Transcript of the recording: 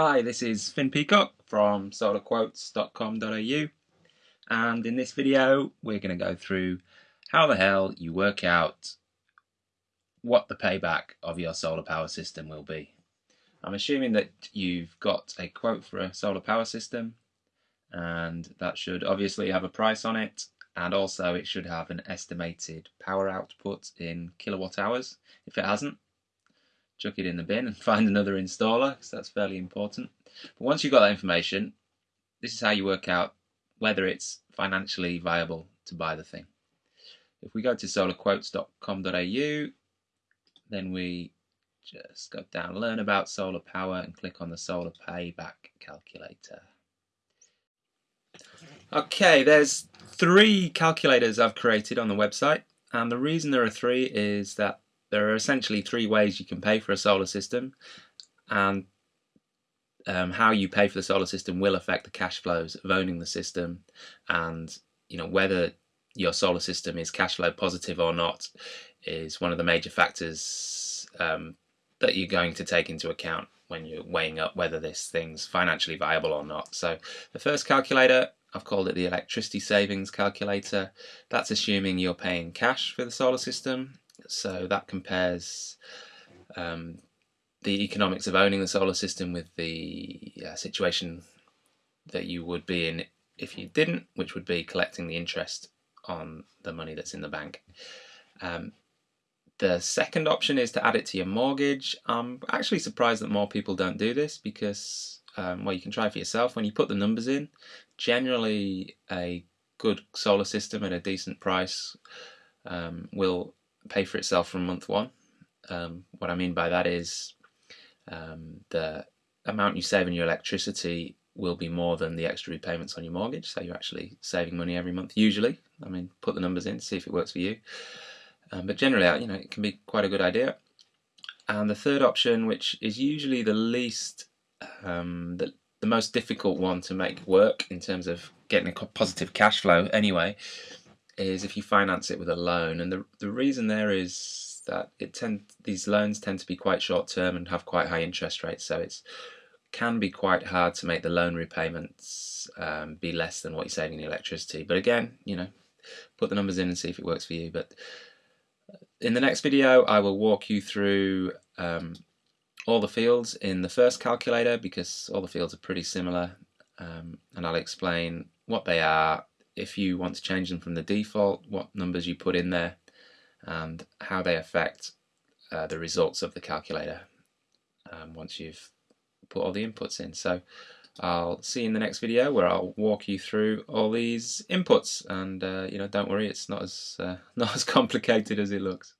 Hi, this is Finn Peacock from solarquotes.com.au and in this video we're going to go through how the hell you work out what the payback of your solar power system will be. I'm assuming that you've got a quote for a solar power system and that should obviously have a price on it and also it should have an estimated power output in kilowatt hours. If it hasn't, chuck it in the bin and find another installer because that's fairly important. But once you've got that information, this is how you work out whether it's financially viable to buy the thing. If we go to solarquotes.com.au, then we just go down, learn about solar power and click on the solar payback calculator. Okay, there's three calculators I've created on the website and the reason there are three is that there are essentially three ways you can pay for a solar system and um, how you pay for the solar system will affect the cash flows of owning the system and you know whether your solar system is cash flow positive or not is one of the major factors um, that you're going to take into account when you're weighing up whether this thing's financially viable or not. So the first calculator, I've called it the electricity savings calculator. That's assuming you're paying cash for the solar system so that compares um, the economics of owning the solar system with the uh, situation that you would be in if you didn't, which would be collecting the interest on the money that's in the bank. Um, the second option is to add it to your mortgage. I'm actually surprised that more people don't do this because, um, well, you can try for yourself. When you put the numbers in, generally a good solar system at a decent price um, will pay for itself from month one. Um, what I mean by that is um, the amount you save in your electricity will be more than the extra repayments on your mortgage, so you're actually saving money every month. Usually, I mean, put the numbers in, see if it works for you. Um, but generally, you know, it can be quite a good idea. And the third option, which is usually the least, um, the, the most difficult one to make work in terms of getting a positive cash flow anyway, is if you finance it with a loan. And the, the reason there is that it tend these loans tend to be quite short term and have quite high interest rates. So it's can be quite hard to make the loan repayments um, be less than what you're saving in electricity. But again, you know, put the numbers in and see if it works for you. But in the next video, I will walk you through um, all the fields in the first calculator because all the fields are pretty similar um, and I'll explain what they are, if you want to change them from the default, what numbers you put in there, and how they affect uh, the results of the calculator um, once you've put all the inputs in. So I'll see you in the next video where I'll walk you through all these inputs and uh, you know don't worry it's not as uh, not as complicated as it looks.